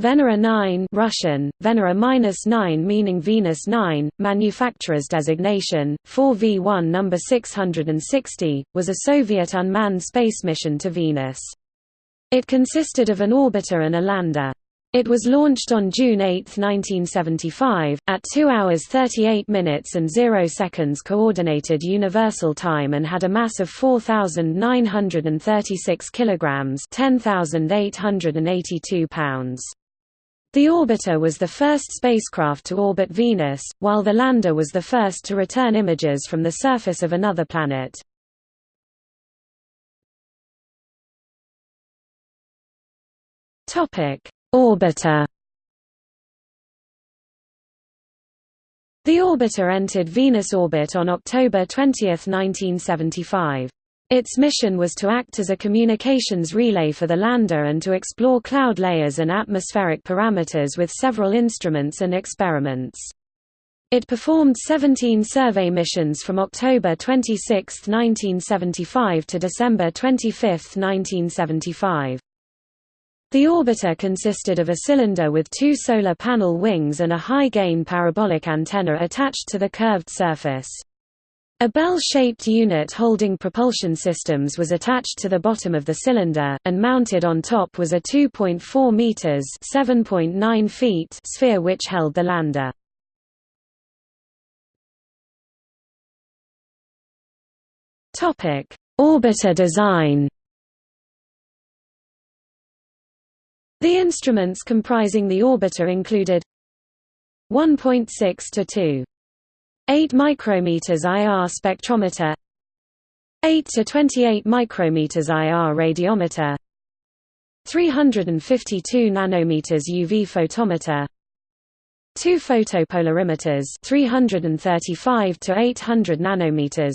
Venera 9 Russian, Venera-9 meaning Venus 9, manufacturer's designation, 4V1 number 660, was a Soviet unmanned space mission to Venus. It consisted of an orbiter and a lander. It was launched on June 8, 1975, at 2 hours 38 minutes and 0 seconds Coordinated Universal Time and had a mass of 4,936 kilograms 10,882 pounds. The orbiter was the first spacecraft to orbit Venus, while the lander was the first to return images from the surface of another planet. Topic Orbiter The orbiter entered Venus orbit on October 20, 1975. Its mission was to act as a communications relay for the lander and to explore cloud layers and atmospheric parameters with several instruments and experiments. It performed 17 survey missions from October 26, 1975 to December 25, 1975. The orbiter consisted of a cylinder with two solar panel wings and a high-gain parabolic antenna attached to the curved surface. A bell-shaped unit holding propulsion systems was attached to the bottom of the cylinder, and mounted on top was a 2.4 meters (7.9 feet) sphere which held the lander. Topic: Orbiter design. The instruments comprising the orbiter included 1.6 to 2. 8 micrometers IR spectrometer 8 to 28 micrometers IR radiometer 352 nanometers UV photometer 2 photopolarimeters 335 to 800 nanometers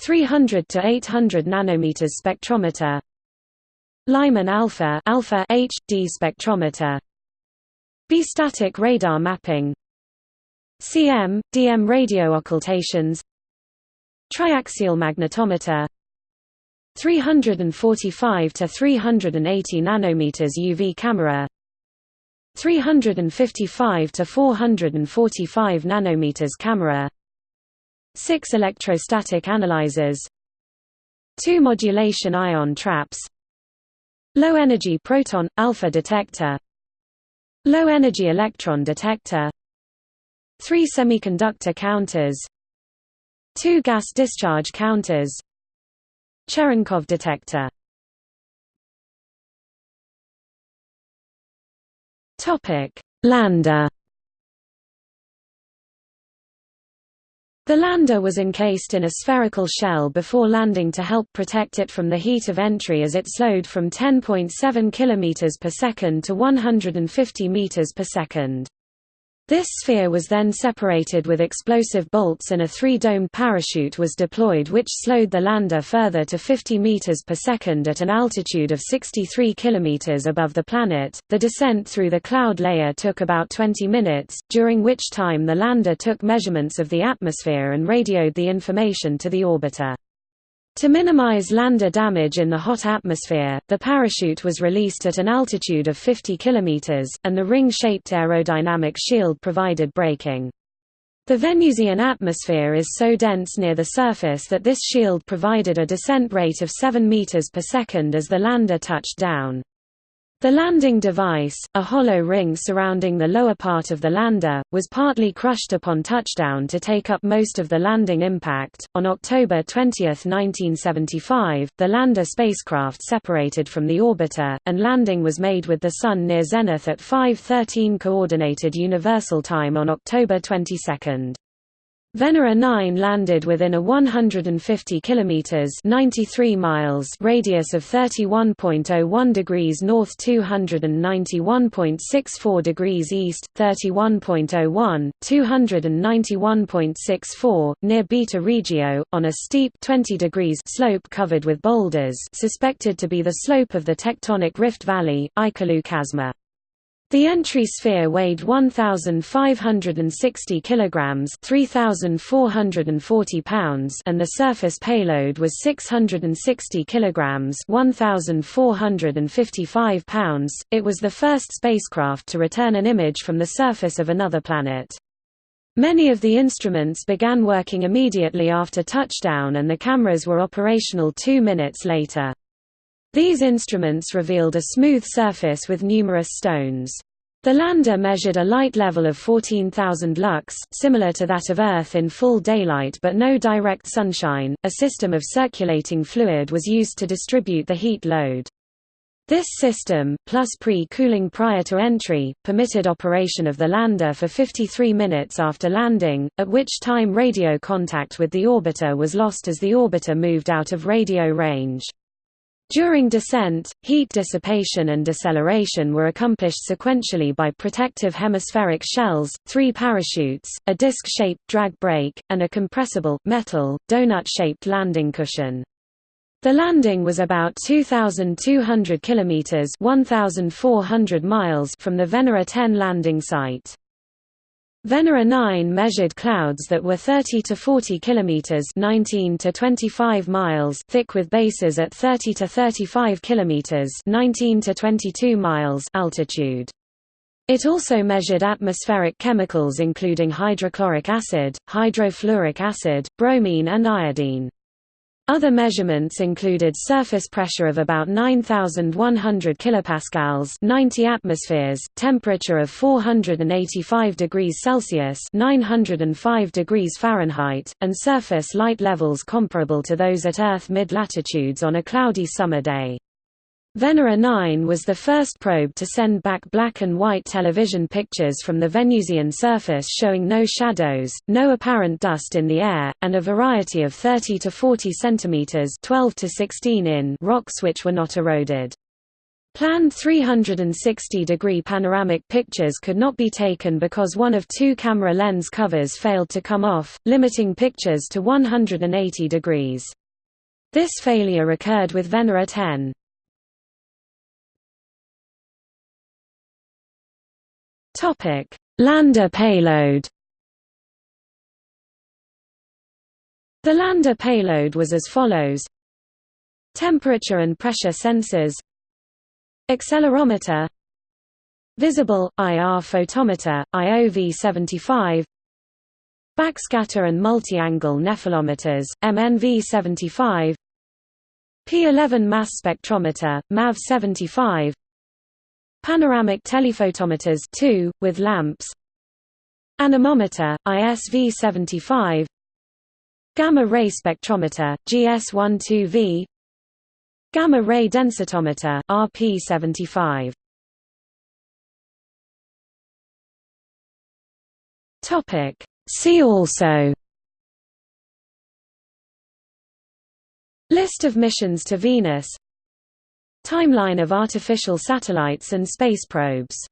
300 to 800 nanometers spectrometer Lyman alpha alpha HD spectrometer bistatic radar mapping CM, DM radio occultations Triaxial magnetometer 345 to 380 nanometers UV camera 355 to 445 nanometers camera 6 electrostatic analyzers 2 modulation ion traps Low-energy proton – alpha detector Low-energy electron detector 3 semiconductor counters 2 gas discharge counters Cherenkov detector Topic: Lander The lander was encased in a spherical shell before landing to help protect it from the heat of entry as it slowed from 10.7 km per second to 150 meters per second. This sphere was then separated with explosive bolts and a three-domed parachute was deployed which slowed the lander further to 50 meters per second at an altitude of 63 kilometers above the planet. The descent through the cloud layer took about 20 minutes, during which time the lander took measurements of the atmosphere and radioed the information to the orbiter. To minimize lander damage in the hot atmosphere, the parachute was released at an altitude of 50 km, and the ring-shaped aerodynamic shield provided braking. The Venusian atmosphere is so dense near the surface that this shield provided a descent rate of 7 meters per second as the lander touched down. The landing device, a hollow ring surrounding the lower part of the lander, was partly crushed upon touchdown to take up most of the landing impact. On October 20, 1975, the lander spacecraft separated from the orbiter, and landing was made with the Sun near zenith at 5:13 Coordinated Universal Time on October 22. Venera 9 landed within a 150 kilometers (93 miles) radius of 31.01 degrees north, 291.64 degrees east, 31.01, 291.64 near Beta Regio on a steep 20 degrees slope covered with boulders, suspected to be the slope of the tectonic rift valley, Ikalu Chasma. The entry sphere weighed 1560 kilograms, 3440 pounds, and the surface payload was 660 kilograms, 1455 pounds. It was the first spacecraft to return an image from the surface of another planet. Many of the instruments began working immediately after touchdown and the cameras were operational 2 minutes later. These instruments revealed a smooth surface with numerous stones. The lander measured a light level of 14,000 lux, similar to that of Earth in full daylight but no direct sunshine. A system of circulating fluid was used to distribute the heat load. This system, plus pre-cooling prior to entry, permitted operation of the lander for 53 minutes after landing, at which time radio contact with the orbiter was lost as the orbiter moved out of radio range. During descent, heat dissipation and deceleration were accomplished sequentially by protective hemispheric shells, three parachutes, a disc-shaped drag brake, and a compressible, metal, donut-shaped landing cushion. The landing was about 2,200 kilometers (1,400 miles) from the Venera 10 landing site. Venera 9 measured clouds that were 30 to 40 kilometers (19 to 25 miles) thick with bases at 30 to 35 kilometers (19 to 22 miles) altitude. It also measured atmospheric chemicals including hydrochloric acid, hydrofluoric acid, bromine and iodine. Other measurements included surface pressure of about 9100 kilopascals, 90 atmospheres, temperature of 485 degrees Celsius, 905 degrees Fahrenheit, and surface light levels comparable to those at Earth mid-latitudes on a cloudy summer day. Venera 9 was the first probe to send back black and white television pictures from the Venusian surface showing no shadows, no apparent dust in the air, and a variety of 30 to 40 centimeters (12 to 16 in) rocks which were not eroded. Planned 360-degree panoramic pictures could not be taken because one of two camera lens covers failed to come off, limiting pictures to 180 degrees. This failure occurred with Venera 10. Topic: Lander payload. The lander payload was as follows: Temperature and pressure sensors, accelerometer, visible IR photometer IOV75, backscatter and multi-angle nephelometers MNV75, P11 mass spectrometer MAV75 Panoramic telephotometers 2, with lamps. Anemometer, ISV75 Gamma-ray spectrometer, GS12V Gamma-ray densitometer, RP75 See also. List of missions to Venus Timeline of artificial satellites and space probes